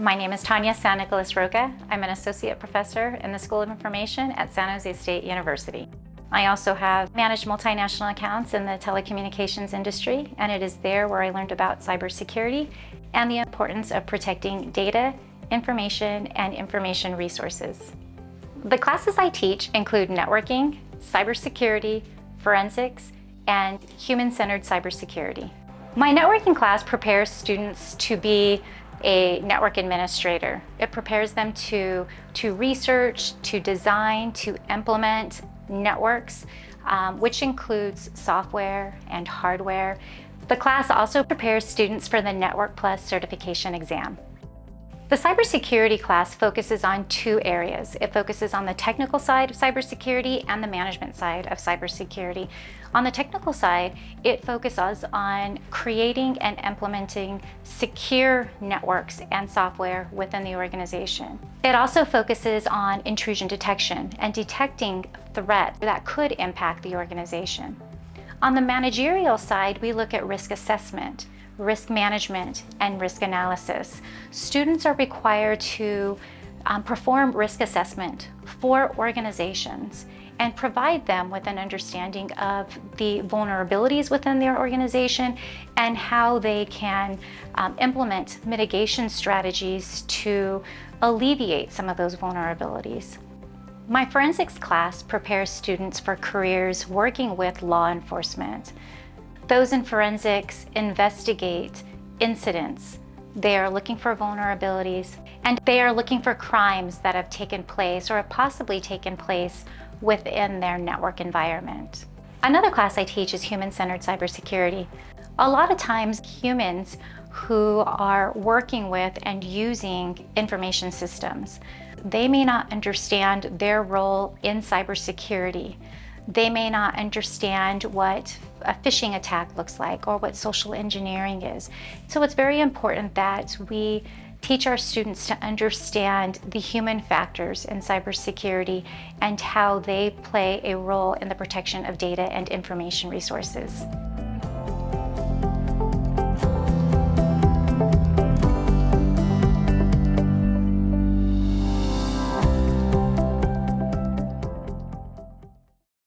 My name is Tonia San Nicolas Rocca. I'm an associate professor in the School of Information at San Jose State University. I also have managed multinational accounts in the telecommunications industry, and it is there where I learned about cybersecurity and the importance of protecting data, information, and information resources. The classes I teach include networking, cybersecurity, forensics, and human-centered cybersecurity. My networking class prepares students to be a network administrator. It prepares them to, to research, to design, to implement networks, um, which includes software and hardware. The class also prepares students for the Network Plus certification exam. The cybersecurity class focuses on two areas. It focuses on the technical side of cybersecurity and the management side of cybersecurity. On the technical side, it focuses on creating and implementing secure networks and software within the organization. It also focuses on intrusion detection and detecting threats that could impact the organization. On the managerial side, we look at risk assessment risk management, and risk analysis. Students are required to um, perform risk assessment for organizations and provide them with an understanding of the vulnerabilities within their organization and how they can um, implement mitigation strategies to alleviate some of those vulnerabilities. My forensics class prepares students for careers working with law enforcement. Those in forensics investigate incidents. They are looking for vulnerabilities and they are looking for crimes that have taken place or have possibly taken place within their network environment. Another class I teach is human-centered cybersecurity. A lot of times humans who are working with and using information systems, they may not understand their role in cybersecurity. They may not understand what a phishing attack looks like or what social engineering is. So it's very important that we teach our students to understand the human factors in cybersecurity and how they play a role in the protection of data and information resources.